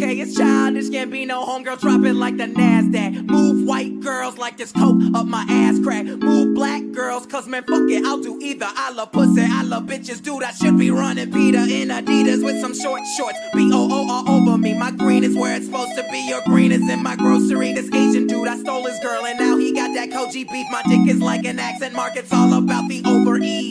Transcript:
Okay, it's childish, can't be no homegirl, drop it like the NASDAQ. Move white girls like this coke up my ass crack. Move black girls, cause man, fuck it, I'll do either. I love pussy, I love bitches, dude, I should be running Peter in Adidas with some short shorts. B O O all over me, my green is where it's supposed to be. Your green is in my grocery. This Asian dude, I stole his girl, and now he got that Koji beef. My dick is like an accent mark, it's all about the overeat.